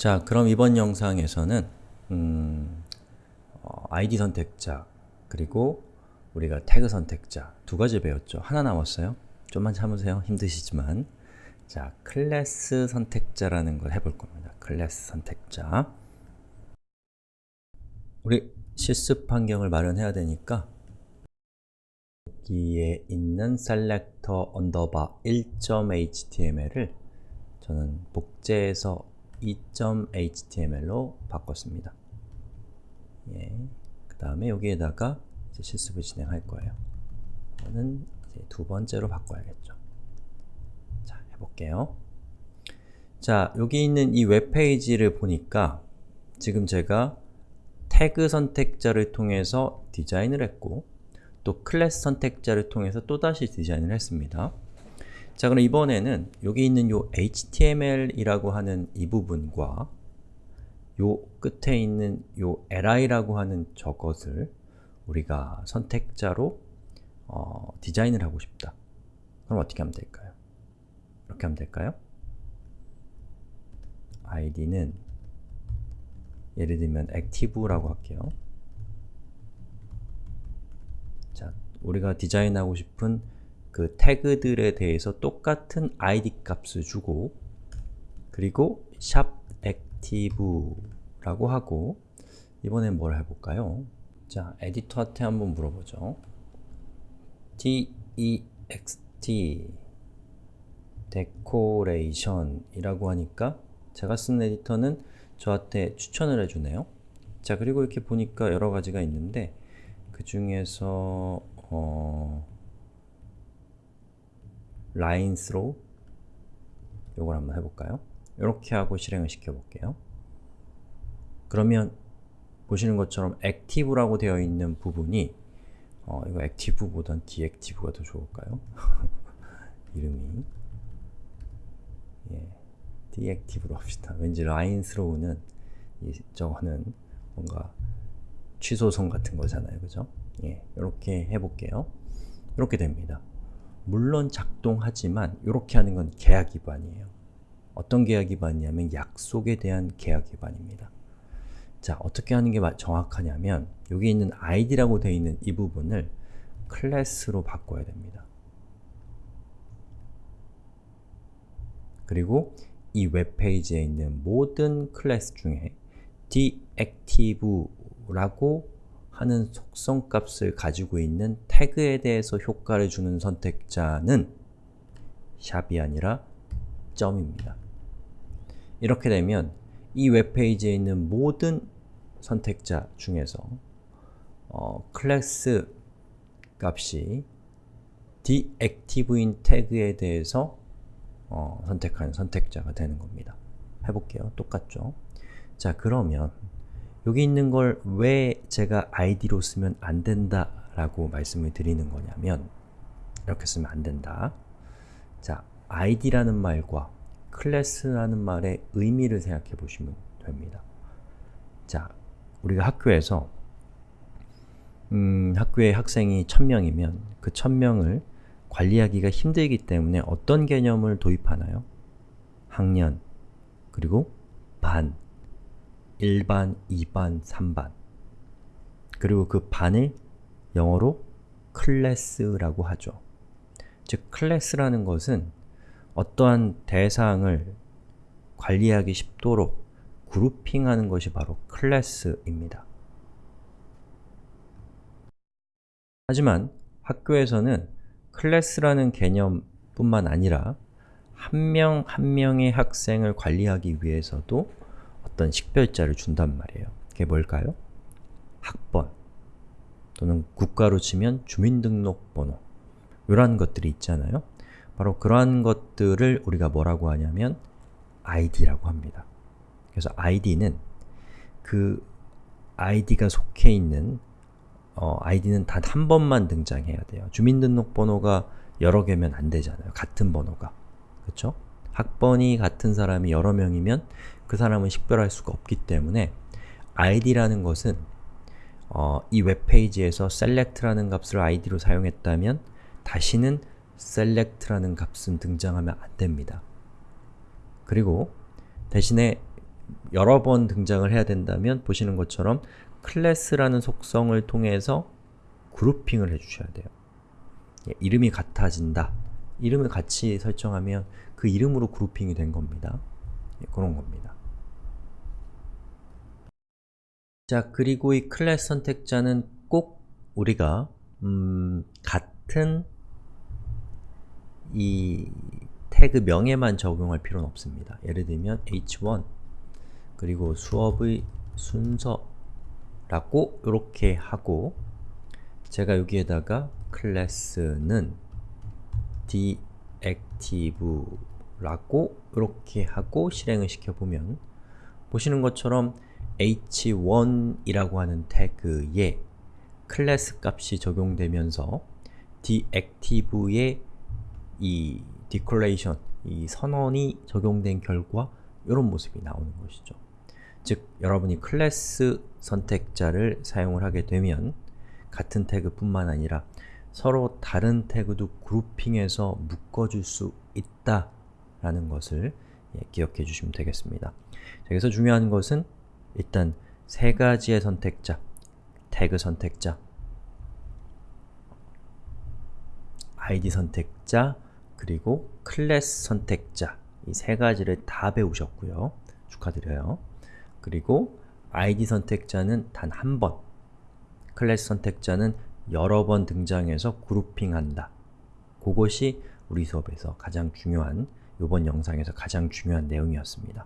자, 그럼 이번 영상에서는 음, 어, ID 선택자 그리고 우리가 태그 선택자 두 가지 배웠죠. 하나 남았어요. 좀만 참으세요. 힘드시지만 자, 클래스 선택자라는 걸 해볼 겁니다. 클래스 선택자 우리 실습 환경을 마련해야 되니까 여기에 있는 selector underbar 1.html을 저는 복제해서 2.html로 바꿨습니다. 예. 그 다음에 여기에다가 실습을 진행할 거예요. 저는 두 번째로 바꿔야겠죠. 자, 해볼게요. 자, 여기 있는 이 웹페이지를 보니까 지금 제가 태그 선택자를 통해서 디자인을 했고 또 클래스 선택자를 통해서 또다시 디자인을 했습니다. 자 그럼 이번에는 여기 있는 요 HTML이라고 하는 이 부분과 요 끝에 있는 요 li라고 하는 저것을 우리가 선택자로 어, 디자인을 하고 싶다. 그럼 어떻게 하면 될까요? 이렇게 하면 될까요? id는 예를 들면 active라고 할게요. 자, 우리가 디자인하고 싶은 그 태그들에 대해서 똑같은 id 값을 주고 그리고 샵 active라고 하고 이번엔 뭘 해볼까요? 자, 에디터한테 한번 물어보죠. text decoration 이라고 하니까 제가 쓴 에디터는 저한테 추천을 해주네요. 자, 그리고 이렇게 보니까 여러 가지가 있는데 그 중에서 어... line through 요걸 한번 해볼까요? 이렇게 하고 실행을 시켜볼게요. 그러면 보시는 것처럼 active라고 되어 있는 부분이 어, 이거 액티브보단 deactive가 더 좋을까요? 이름이 예, 디액티브로 합시다. 왠지 라인스로우는 이, 저거는 뭔가 취소성 같은 거잖아요. 그죠? 예, 이렇게 해볼게요. 이렇게 됩니다. 물론 작동하지만 이렇게 하는 건 계약 위반이에요. 어떤 계약 위반이냐면 약속에 대한 계약 위반입니다. 자, 어떻게 하는 게 정확하냐면 여기 있는 id라고 되어 있는 이 부분을 클래스로 바꿔야 됩니다. 그리고 이 웹페이지에 있는 모든 클래스 중에 deactive라고 하는 속성 값을 가지고 있는 태그에 대해서 효과를 주는 선택자는 샵이 아니라 점입니다. 이렇게 되면 이 웹페이지에 있는 모든 선택자 중에서 어, 클래스 값이 deactive인 태그에 대해서 어, 선택하는 선택자가 되는 겁니다. 해볼게요. 똑같죠? 자, 그러면 여기 있는 걸 왜 제가 id로 쓰면 안 된다 라고 말씀을 드리는 거냐면 이렇게 쓰면 안 된다. 자, id라는 말과 클래스라는 말의 의미를 생각해 보시면 됩니다. 자, 우리가 학교에서 음, 학교에 학생이 1000명이면 그 1000명을 관리하기가 힘들기 때문에 어떤 개념을 도입하나요? 학년, 그리고 반, 1반, 2반, 3반 그리고 그 반을 영어로 클래스라고 하죠. 즉, 클래스라는 것은 어떠한 대상을 관리하기 쉽도록 그룹핑하는 것이 바로 클래스입니다. 하지만 학교에서는 클래스라는 개념뿐만 아니라 한 명한 한 명의 학생을 관리하기 위해서도 어떤 식별자를 준단 말이에요. 그게 뭘까요? 학번 또는 국가로 치면 주민등록번호 이러한 것들이 있잖아요. 바로 그러한 것들을 우리가 뭐라고 하냐면 id라고 합니다. 그래서 id는 그 id가 속해 있는 어, id는 단 한 번만 등장해야 돼요. 주민등록번호가 여러 개면 안 되잖아요. 같은 번호가. 그쵸? 학번이 같은 사람이 여러 명이면 그 사람은 식별할 수가 없기 때문에 id라는 것은 어, 이 웹페이지에서 select라는 값을 id로 사용했다면 다시는 select라는 값은 등장하면 안 됩니다. 그리고 대신에 여러 번 등장을 해야 된다면 보시는 것처럼 클래스라는 속성을 통해서 그룹핑을 해주셔야 돼요. 예, 이름이 같아진다. 이름을 같이 설정하면 그 이름으로 그룹핑이 된 겁니다. 예, 그런 겁니다. 자, 그리고 이 클래스 선택자는 꼭 우리가 음, 같은 이 태그 명에만 적용할 필요는 없습니다. 예를 들면 h1 그리고 수업의 순서라고 이렇게 하고 제가 여기에다가 클래스는 deactive라고 이렇게 하고 실행을 시켜보면 보시는 것처럼 h1이라고 하는 태그에 클래스 값이 적용되면서 deactive의 이 declaration, 이 선언이 적용된 결과 이런 모습이 나오는 것이죠. 즉, 여러분이 클래스 선택자를 사용을 하게 되면 같은 태그뿐만 아니라 서로 다른 태그도 그룹핑해서 묶어줄 수 있다 라는 것을 예, 기억해 주시면 되겠습니다. 자, 여기서 중요한 것은 일단 세 가지의 선택자, 태그 선택자, id 선택자, 그리고 클래스 선택자 이 세 가지를 다 배우셨고요. 축하드려요. 그리고 id 선택자는 단 한 번, 클래스 선택자는 여러 번 등장해서 그룹핑한다. 그것이 우리 수업에서 가장 중요한, 이번 영상에서 가장 중요한 내용이었습니다.